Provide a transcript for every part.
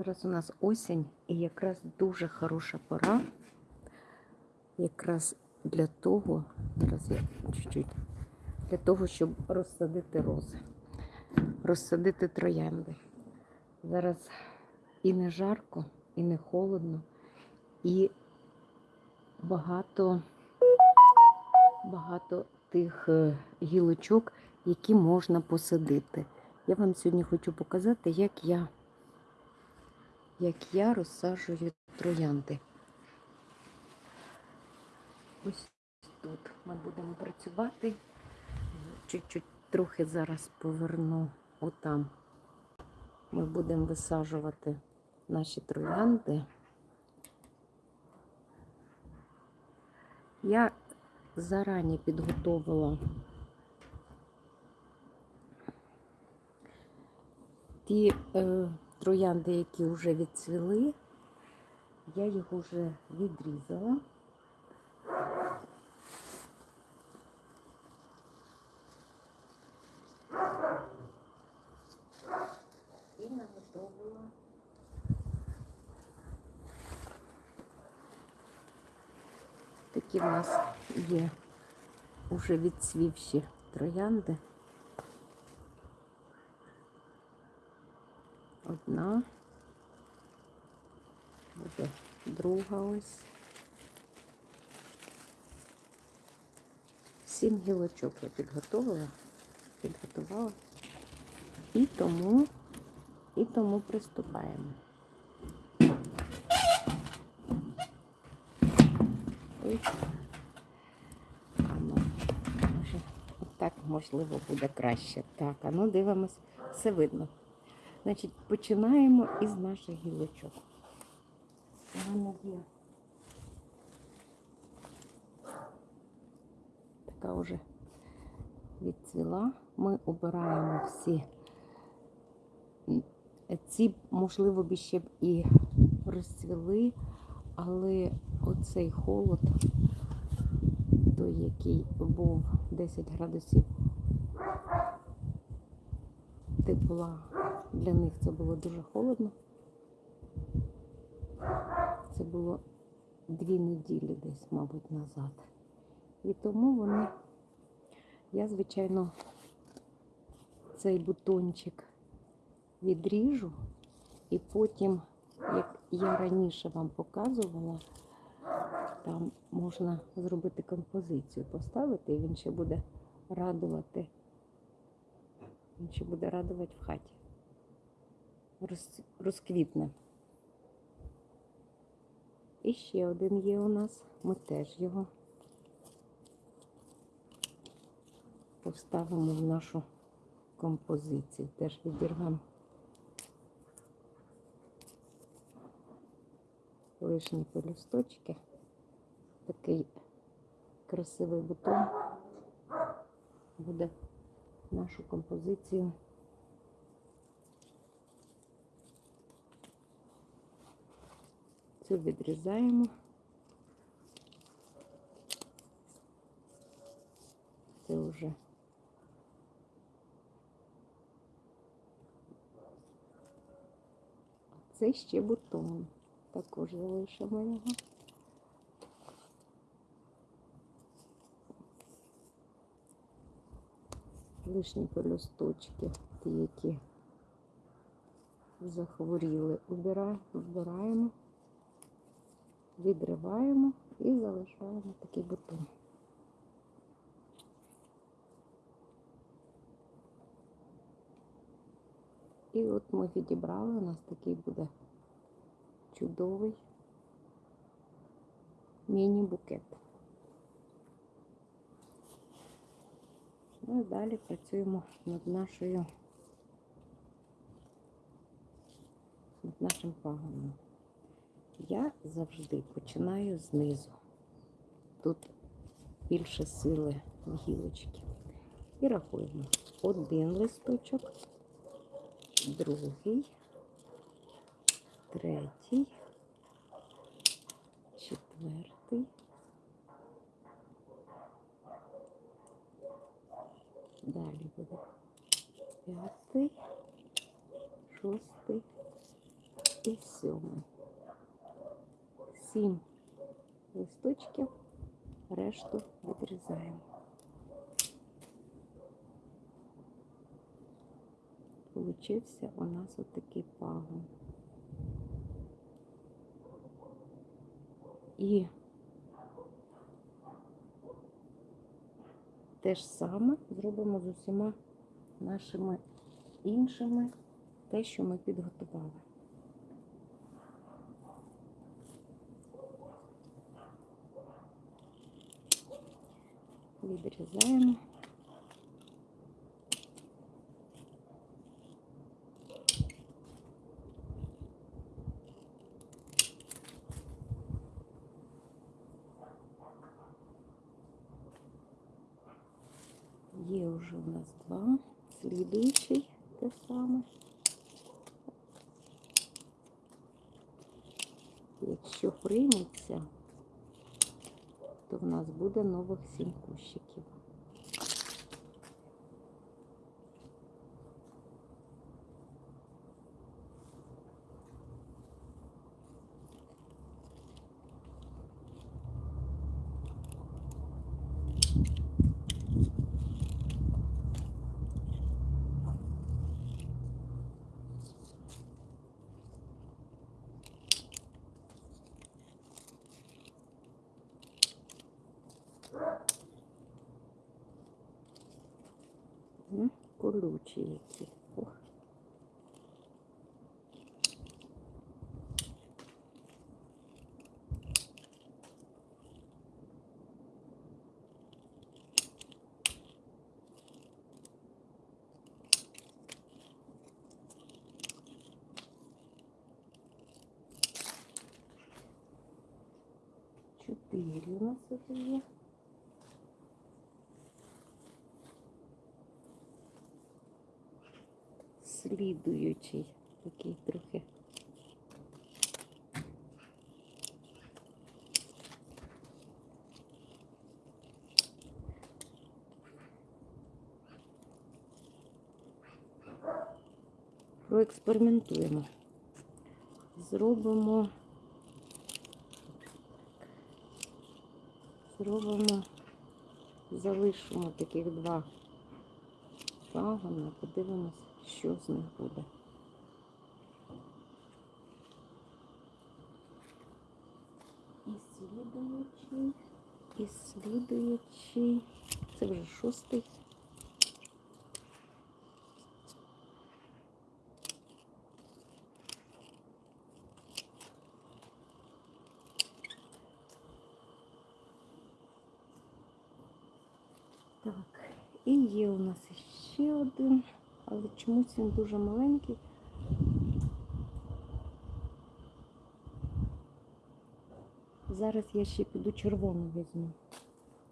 Зараз у нас осінь і якраз дуже хороша пора. Якраз для того, зараз я чуть-чуть, для того, щоб розсадити рози, розсадити троянди. Зараз і не жарко, і не холодно, і багато, багато тих е, гілочок, які можна посадити. Я вам сьогодні хочу показати, як я як я розсаджую троянди. Ось тут ми будемо працювати. Чуть-чуть трохи зараз поверну отам. Ми будемо висаджувати наші троянди. Я зарані підготовила ті е, троянди, які вже відцвіли, я їх вже відрізала. І наготовила такі в нас є уже відцвівші троянди. Одна, буде друга ось. Сім гілочок я підготувала, підготувала. І тому, і тому приступаємо. Ось. Ну, може, так можливо буде краще. Так, а ну дивимось, все видно. Значить, починаємо із наших гілочок. Мене є така вже відцвіла. Ми обираємо всі. Ці, можливо, б ще б і розцвіли, але оцей холод, той, який був 10 градусів тепла, для них це було дуже холодно. Це було дві неділі десь, мабуть, назад. І тому вони, я, звичайно, цей бутончик відріжу, і потім, як я раніше вам показувала, там можна зробити композицію, поставити, і він ще буде радувати. Він ще буде радувати в хаті. Роз, розквітне. І ще один є у нас. Ми теж його поставимо в нашу композицію. Теж відірвемо лишні пелюсточки. Такий красивий бутон буде нашу композицію. Цю відрізаємо. Це вже це ще бутон. Також залишимо його. Лишні пелюсточки, ті, які захворіли, вбираємо, відриваємо і залишаємо такий бутон. І от ми відібрали, у нас такий буде чудовий міні-букет. Ну і далі працюємо над нашою над нашим пагоном. Я завжди починаю знизу. Тут більше сили гілочки. І рахуємо один листочок, другий, третій, четвертий. Далі буде п'ятий, шостий, і сьомий. Сім листочків, решту відрізаємо. Получився у нас отакий пагон. І те ж саме зробимо з усіма нашими іншими, те, що ми підготували. Відрізаємо. Є вже у нас два. Слідуючий те саме. Якщо прийметься, то в нас буде нових сім кущиків. Чотири у нас вже є. слідуючий такий трохи. Проекспериментуємо. Зробимо. Зробимо, залишимо таких два пагона, подивимось, що з них буде. І слідуючий, і слідуючий, це вже шостий. Так, і є у нас ще один, але чомусь він дуже маленький. Зараз я ще піду червону візьму.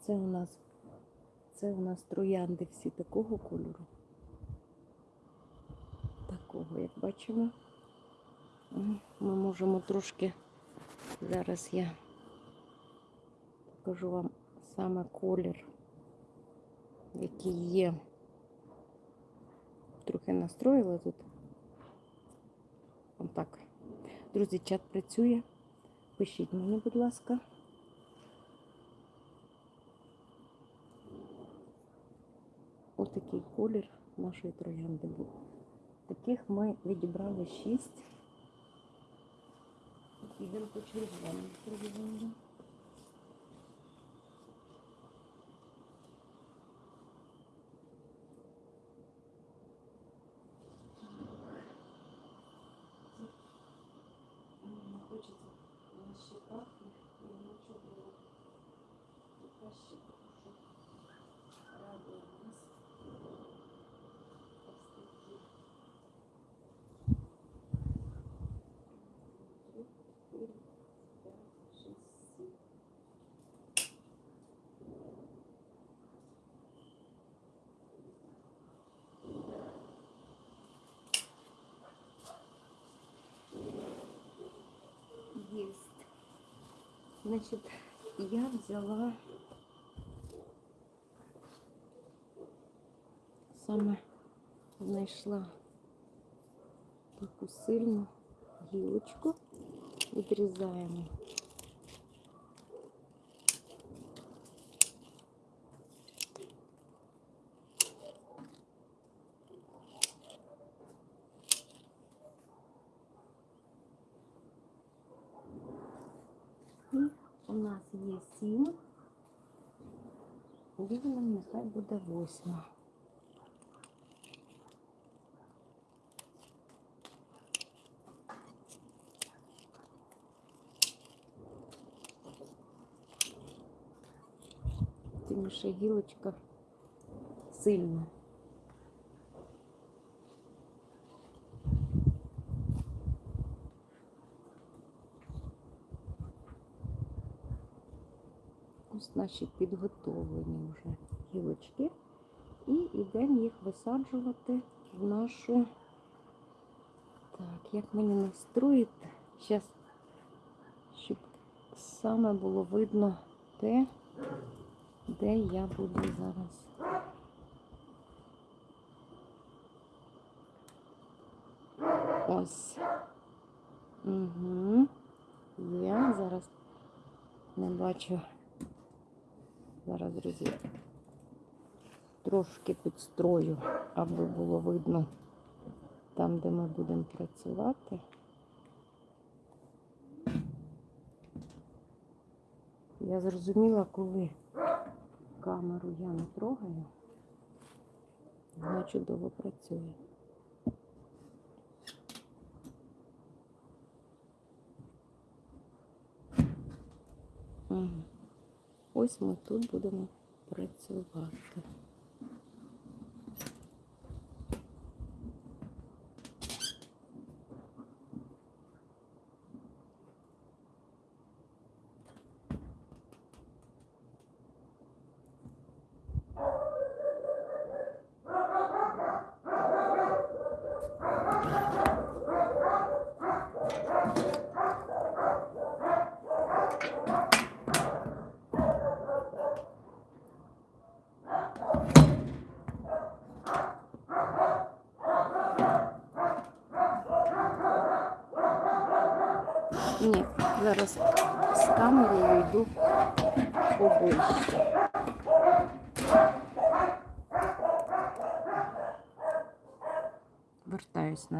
Це у нас, це у нас троянди всі такого кольору. Такого, як бачимо. Ми можемо трошки, зараз я покажу вам саме колір який є. Трохи настроїла тут. Отак. Друзі, чат працює. Пишіть мені, будь ласка. Отакий колір нашої троянди був. Таких ми відібрали шість. Ідемо по червоному Есть. Значит, я взяла саме знайшла таку сильну гілочку, відрізаємо. 7. Вільним нехай буде 8. Тим ще гілочка сильна. Наші підготовлені вже гілочки. І йдемо їх висаджувати в нашу. Так, як мені настроїти? Зараз, щоб саме було видно те, де я буду зараз. Ось. Угу. Я зараз не бачу. Зараз, друзі, трошки підстрою, аби було видно там, де ми будемо працювати. Я зрозуміла, коли камеру я не трогаю, вона чудово працює. Угу. Ось ми тут будемо працювати.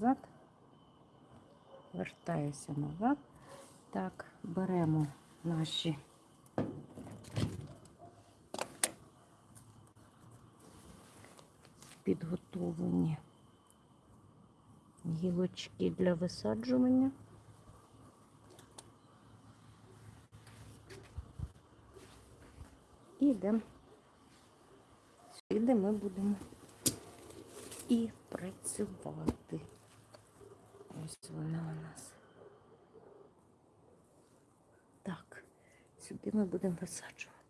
Назад. Вертаюся назад. Так, беремо наші підготовлені гілочки для висаджування. І йдемо сюди ми будемо і працювати. Ось вона у нас. Так, сюди ми будемо висаджувати.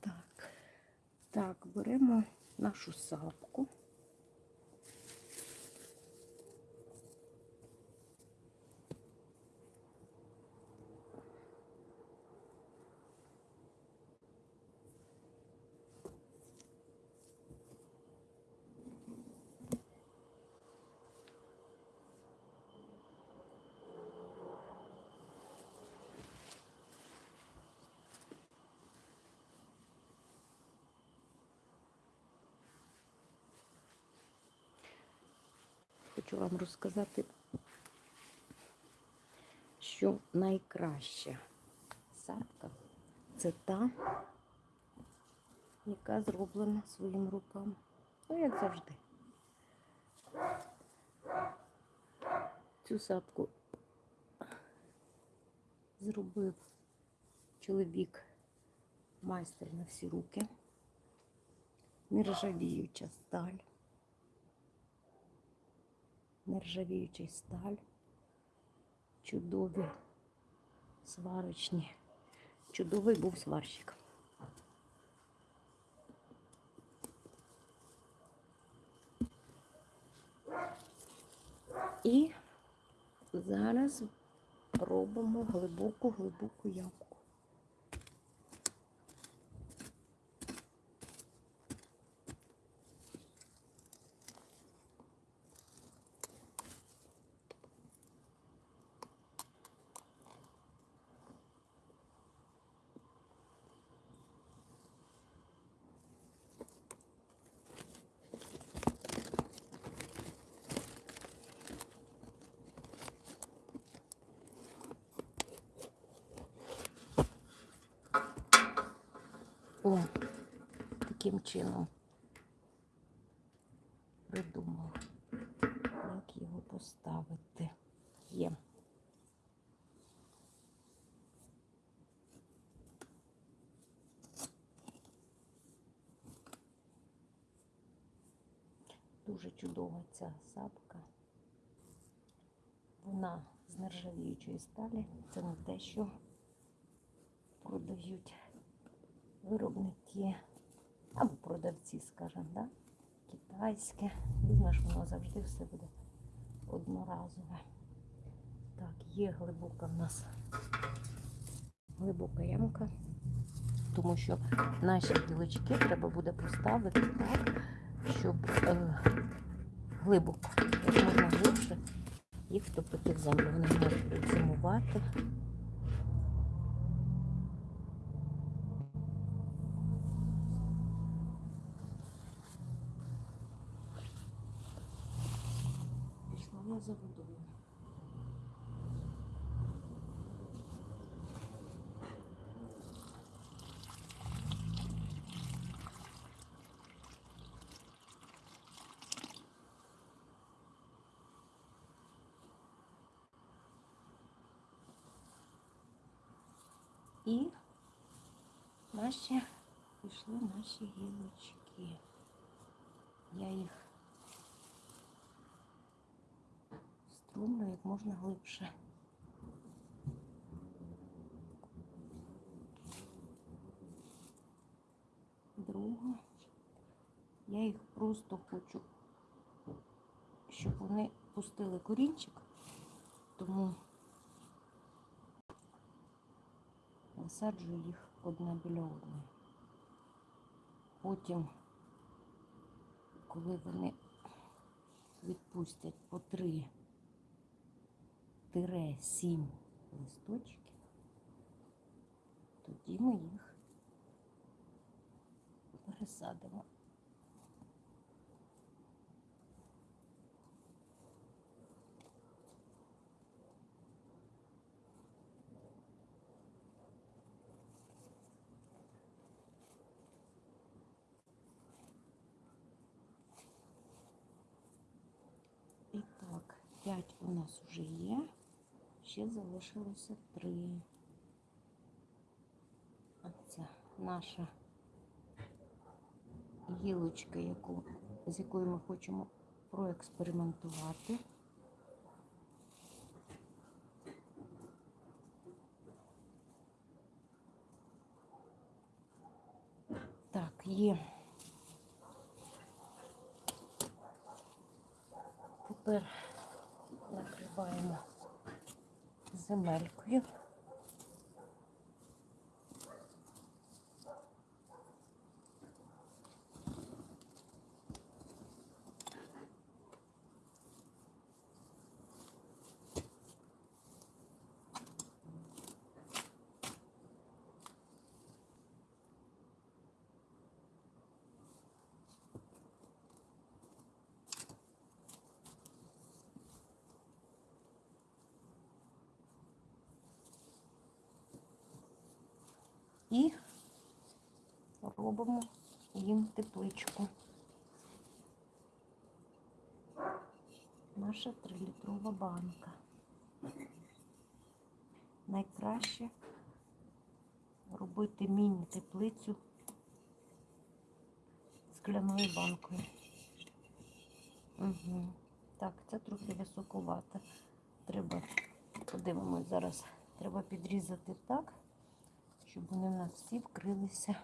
Так, так, беремо нашу сапку. Хочу вам розказати, що найкраща сапка це та, яка зроблена своїм руками. Ну, як завжди. Цю сапку зробив чоловік майстер на всі руки. нержавіюча сталь. Нержавіюча сталь. Чудові сварочні. Чудовий був сварщик. І зараз робимо глибоку глибоку ямку. О, таким чином придумала, як його поставити. Є. Дуже чудова ця сапка. Вона з нержавіючої сталі. Це не те, що продають виробники або продавці, скажімо, да? китайське. Візьмеш, воно завжди все буде одноразове. Так, є глибока в нас глибока ямка, тому що наші гілочки треба буде поставити так, щоб е, глибоко, як можна глибше їх втопити в землю. Вони можуть зимувати. І наші пішли наші гілочки. Я їх струмлю як можна глибше. Друга. Я їх просто хочу, щоб вони пустили корінчик, тому висаджую їх одна біля одної. Потім, коли вони відпустять по три тире сім листочків, тоді ми їх пересадимо. І так, 5 у нас вже є, ще залишилося 3. А це наша гілочка, яку, з якою ми хочемо проекспериментувати. Так, є. Тепер накриваємо земелькою. І робимо їм тепличку. Наша трилітрова банка. Найкраще робити міні-теплицю скляною банкою. Угу. Так, це трохи високовато. Треба, подивимось зараз, треба підрізати так, щоб вони в нас всі вкрилися.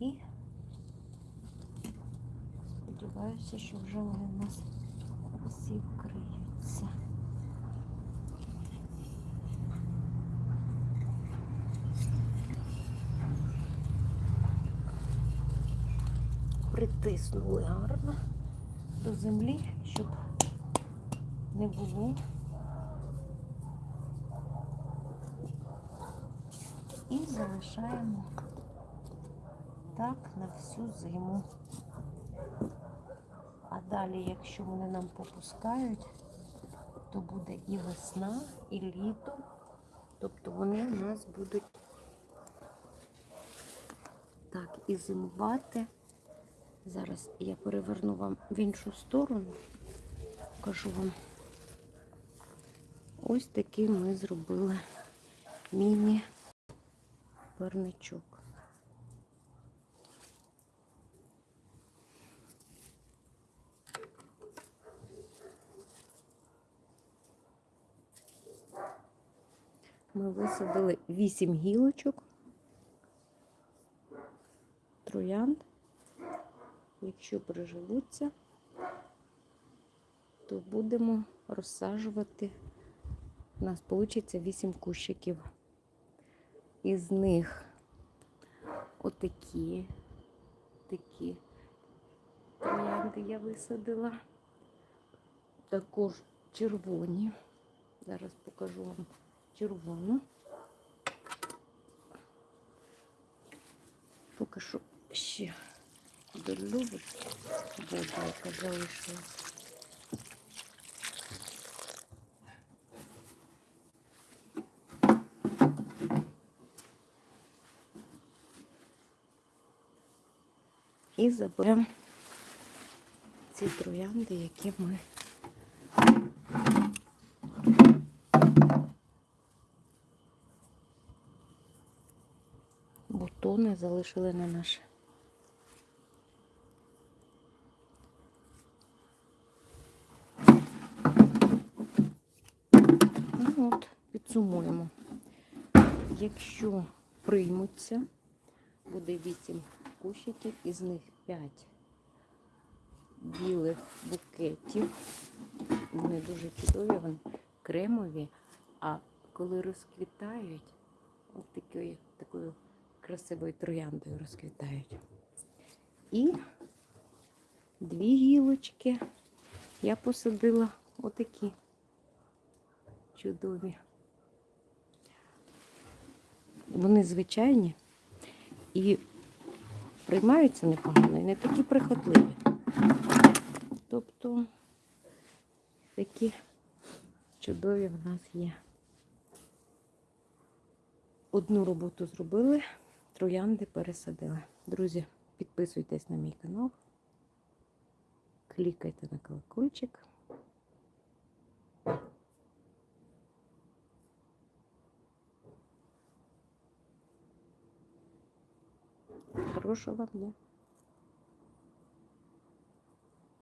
І сподіваюся, що вже вони в нас всі вкриються. Притиснули гарно до землі, щоб не було. І залишаємо так на всю зиму. А далі, якщо вони нам попускають, то буде і весна, і літо. Тобто вони у нас будуть так і зимувати. Зараз я переверну вам в іншу сторону, покажу вам. Ось такий ми зробили міні-парничок. Ми висадили 8 гілочок, троянд. Якщо приживуться, то будемо розсаджувати. У нас вийде 8 кущиків. Із них отакі такі троянди я висадила. Також червоні. Зараз покажу вам червону. Поки що ще долюбить воду, яка залишилась. І заберемо ці троянди, які ми бутони залишили на наше. Ну от, підсумуємо. Якщо приймуться, буде 8 кущиків, із них 5 білих букетів. Вони дуже чудові, вони кремові, а коли розквітають, от такою, такою красивою трояндою розквітають. І дві гілочки я посадила отакі чудові. Вони звичайні і приймаються непогано і не такі прихотливі. Тобто такі чудові в нас є. Одну роботу зробили, троянди пересадили. Друзі, підписуйтесь на мій канал, клікайте на колокольчик. Хорошого вам дня!